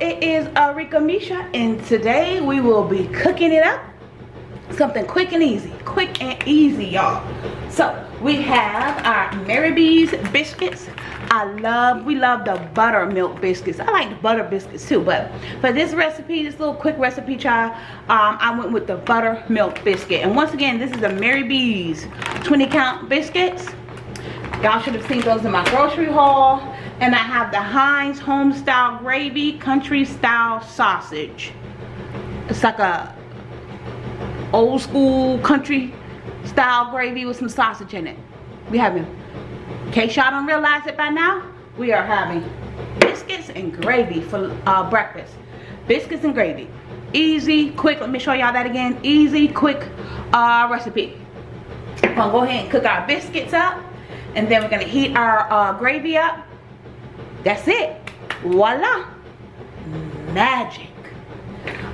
it is Arika Misha and today we will be cooking it up. Something quick and easy. Quick and easy y'all. So we have our Mary B's biscuits. I love we love the buttermilk biscuits. I like the butter biscuits too but for this recipe this little quick recipe child um, I went with the buttermilk biscuit. And once again this is the Mary B's 20 count biscuits. Y'all should have seen those in my grocery haul and I have the Heinz home style gravy country style sausage. It's like a old school country style gravy with some sausage in it. We having in case y'all don't realize it by now we are having biscuits and gravy for uh, breakfast. Biscuits and gravy. Easy quick let me show y'all that again. Easy quick uh, recipe. I'm gonna go ahead and cook our biscuits up and then we're gonna heat our uh, gravy up that's it. Voila. Magic.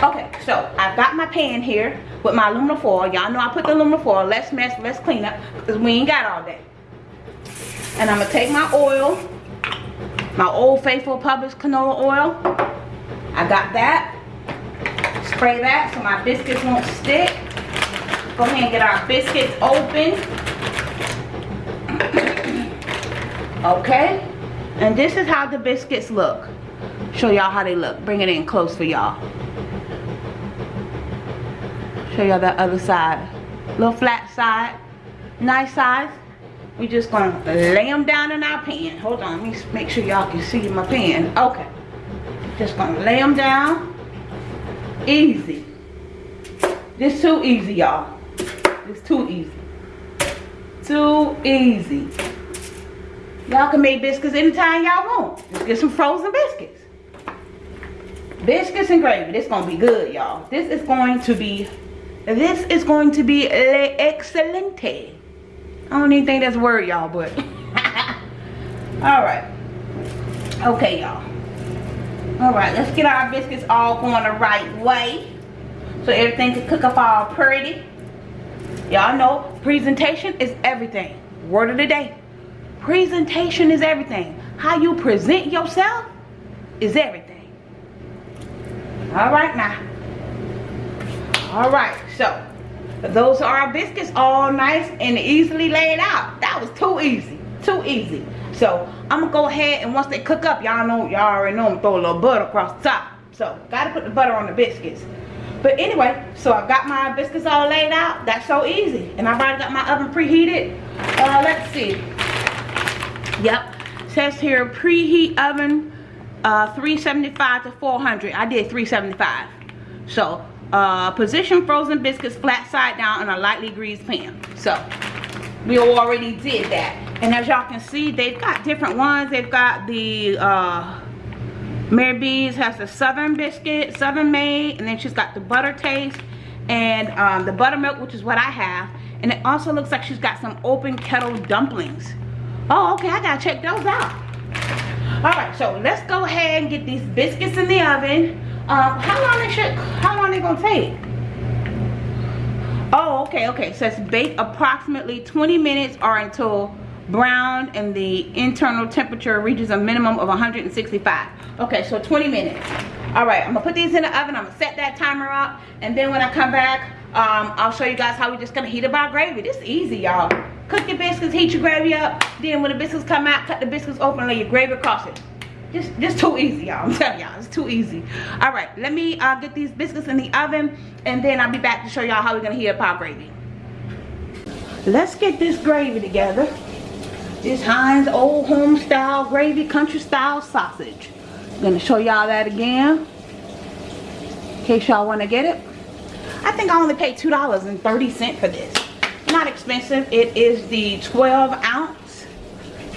Okay so i've got my pan here with my aluminum foil. Y'all know i put the aluminum foil. Let's mess let's clean up because we ain't got all day and i'm gonna take my oil my old faithful Publix canola oil. I got that. Spray that so my biscuits won't stick. Go ahead and get our biscuits open. Okay and this is how the biscuits look. Show y'all how they look. Bring it in close for y'all. Show y'all that other side. Little flat side. Nice size. We just gonna lay them down in our pan. Hold on let me make sure y'all can see my pan. Okay. Just gonna lay them down. Easy. This too easy y'all. It's too easy. Too easy Y'all can make biscuits anytime y'all want. Just get some frozen biscuits. Biscuits and gravy. This gonna be good, y'all. This is going to be, this is going to be excelente. I don't even think that's a word, y'all, but. Alright. Okay, y'all. Alright, let's get our biscuits all going the right way. So everything can cook up all pretty. Y'all know presentation is everything. Word of the day presentation is everything. How you present yourself is everything. All right now. All right so those are our biscuits all nice and easily laid out. That was too easy too easy. So i'm gonna go ahead and once they cook up y'all know y'all already know i'm throw a little butter across the top. So gotta put the butter on the biscuits. But anyway so I've got my biscuits all laid out. That's so easy. And i've already got my oven preheated. Uh let's see Yep. Says here preheat oven uh, 375 to 400. I did 375. So uh, position frozen biscuits flat side down in a lightly greased pan. So we already did that. And as y'all can see, they've got different ones. They've got the uh, Mary B's has the Southern biscuit, Southern made, and then she's got the butter taste and um, the buttermilk, which is what I have. And it also looks like she's got some open kettle dumplings. Oh, okay, I gotta check those out. All right, so let's go ahead and get these biscuits in the oven. Um, how long they should, how long they gonna take? Oh, okay, okay. So it's bake approximately 20 minutes or until brown and the internal temperature reaches a minimum of 165. Okay, so 20 minutes. All right, I'm gonna put these in the oven. I'm gonna set that timer up. And then when I come back, um, I'll show you guys how we're just gonna heat up our gravy. This is easy, y'all. Cook your biscuits, heat your gravy up. Then when the biscuits come out, cut the biscuits open, and lay your gravy across it. Just, just too easy, y'all. I'm telling y'all, it's too easy. All right, let me uh, get these biscuits in the oven, and then I'll be back to show y'all how we're gonna heat up our gravy. Let's get this gravy together. This Heinz Old Home Style Gravy Country Style Sausage. I'm gonna show y'all that again, in case y'all wanna get it. I think I only paid $2.30 for this. Not expensive. It is the 12 ounce.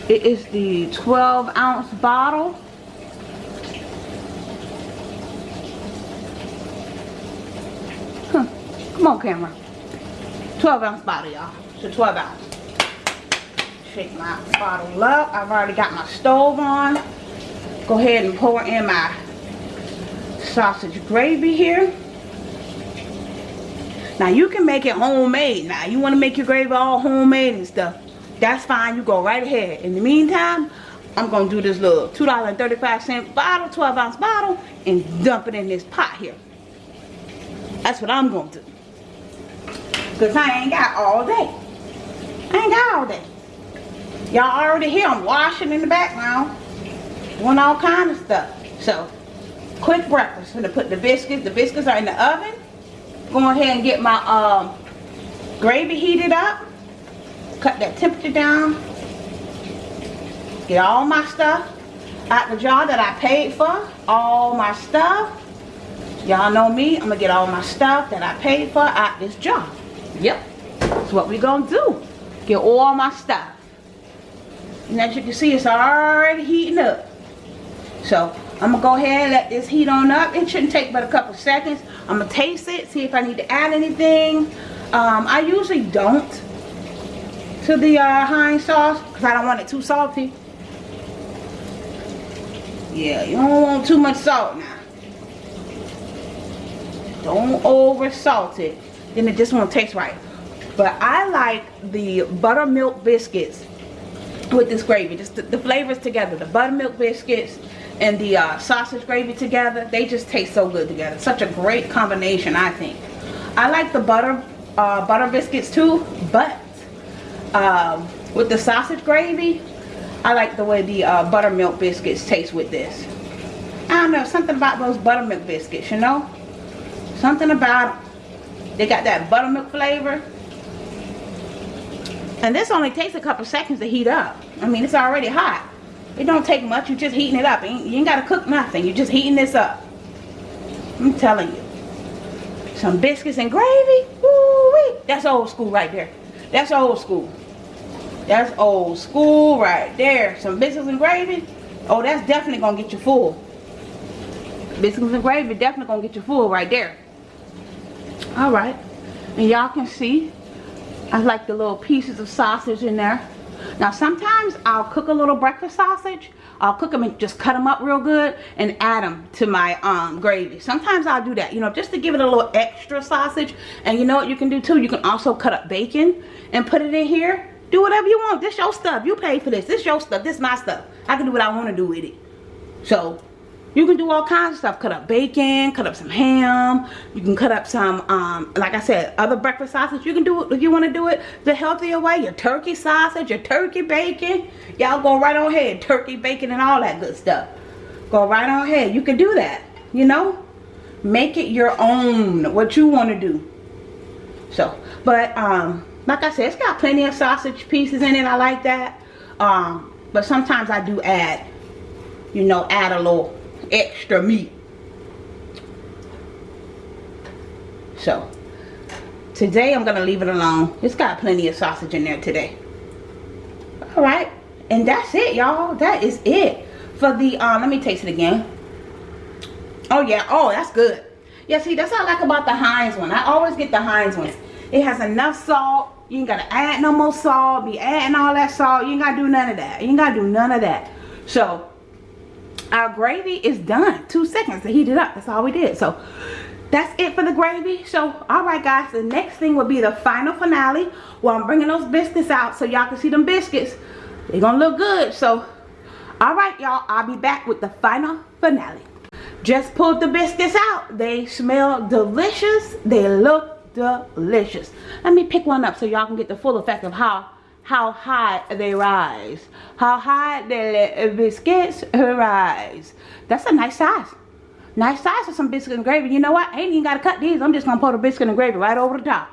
It is the 12 ounce bottle. Huh. Come on camera. 12 ounce bottle y'all. So 12 ounce. Shake my bottle up. I've already got my stove on. Go ahead and pour in my sausage gravy here. Now you can make it homemade. Now you want to make your gravy all homemade and stuff. That's fine. You go right ahead. In the meantime, I'm gonna do this little $2.35 bottle, 12 ounce bottle, and dump it in this pot here. That's what I'm gonna do. Cause I ain't got all day. I ain't got all day. Y'all already hear I'm washing in the background. Doing all kind of stuff. So, quick breakfast. I'm gonna put the biscuits. The biscuits are in the oven. Go ahead and get my um, gravy heated up. Cut that temperature down. Get all my stuff out the jar that I paid for. All my stuff. Y'all know me. I'm gonna get all my stuff that I paid for out this jar. Yep. That's what we gonna do. Get all my stuff. And as you can see, it's already heating up. So I'm gonna go ahead and let this heat on up. It shouldn't take but a couple seconds. I'm gonna taste it, see if I need to add anything. Um, I usually don't to the uh, Heinz sauce because I don't want it too salty. Yeah, you don't want too much salt now. Don't over salt it. Then it just won't taste right. But I like the buttermilk biscuits with this gravy. Just the, the flavors together. The buttermilk biscuits and the uh, sausage gravy together. They just taste so good together. Such a great combination, I think. I like the butter uh, butter biscuits too, but um, with the sausage gravy, I like the way the uh, buttermilk biscuits taste with this. I don't know, something about those buttermilk biscuits, you know? Something about them. They got that buttermilk flavor and this only takes a couple seconds to heat up. I mean, it's already hot. It don't take much. You're just heating it up. You ain't got to cook nothing. You're just heating this up. I'm telling you. Some biscuits and gravy. Woo wee. That's old school right there. That's old school. That's old school right there. Some biscuits and gravy. Oh, that's definitely going to get you full. Biscuits and gravy definitely going to get you full right there. All right. And y'all can see I like the little pieces of sausage in there. Now sometimes I'll cook a little breakfast sausage. I'll cook them and just cut them up real good and add them to my um, gravy. Sometimes I'll do that, you know, just to give it a little extra sausage. And you know what you can do too? You can also cut up bacon and put it in here. Do whatever you want. This your stuff. You pay for this. This your stuff. This my stuff. I can do what I want to do with it. So you can do all kinds of stuff. Cut up bacon cut up some ham. You can cut up some um, like i said other breakfast sausage. You can do it if you want to do it the healthier way your turkey sausage your turkey bacon. Y'all go right on ahead turkey bacon and all that good stuff. Go right on ahead. You can do that you know? Make it your own what you want to do. So but um like i said it's got plenty of sausage pieces in it. I like that. Um but sometimes i do add you know add a little extra meat. So, today I'm going to leave it alone. It's got plenty of sausage in there today. Alright, and that's it y'all. That is it for the, uh, let me taste it again. Oh yeah, oh that's good. Yeah, see, that's what I like about the Heinz one. I always get the Heinz ones. It has enough salt. You ain't got to add no more salt. Be adding all that salt. You ain't got to do none of that. You ain't got to do none of that. So, our gravy is done. Two seconds to heat it up. That's all we did. So that's it for the gravy. So all right guys. The next thing will be the final finale where i'm bringing those biscuits out so y'all can see them biscuits. They're gonna look good. So all right y'all. I'll be back with the final finale. Just pulled the biscuits out. They smell delicious. They look delicious. Let me pick one up so y'all can get the full effect of how how high they rise. How high the biscuits rise. That's a nice size. Nice size for some biscuit and gravy. You know what? I ain't even got to cut these. I'm just going to put a biscuit and gravy right over the top.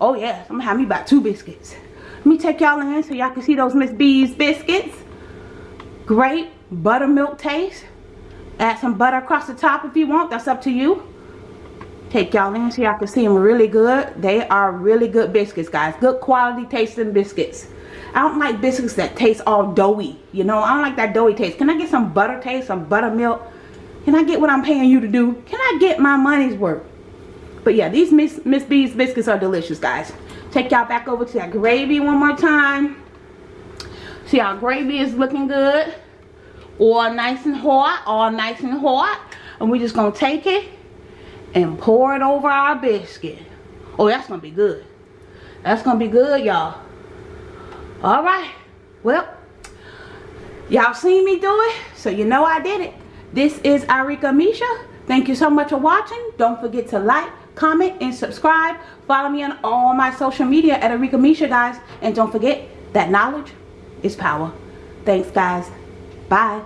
Oh, yes. I'm going to have me about two biscuits. Let me take y'all in so y'all can see those Miss B's biscuits. Great buttermilk taste. Add some butter across the top if you want. That's up to you take y'all in so y'all can see them really good they are really good biscuits guys good quality tasting biscuits I don't like biscuits that taste all doughy. You know, I don't like that doughy taste. Can I get some butter taste, some buttermilk? Can I get what I'm paying you to do? Can I get my money's worth? But yeah, these Miss, Miss B's biscuits are delicious, guys. Take y'all back over to that gravy one more time. See our gravy is looking good. All nice and hot, all nice and hot. And we're just to take it and pour it over our biscuit. Oh, that's going to be good. That's going to be good, y'all all right well Y'all seen me do it, so you know I did it. This is Arika Misha. Thank you so much for watching. Don't forget to like, comment, and subscribe. Follow me on all my social media at Arika Misha, guys. And don't forget that knowledge is power. Thanks, guys. Bye.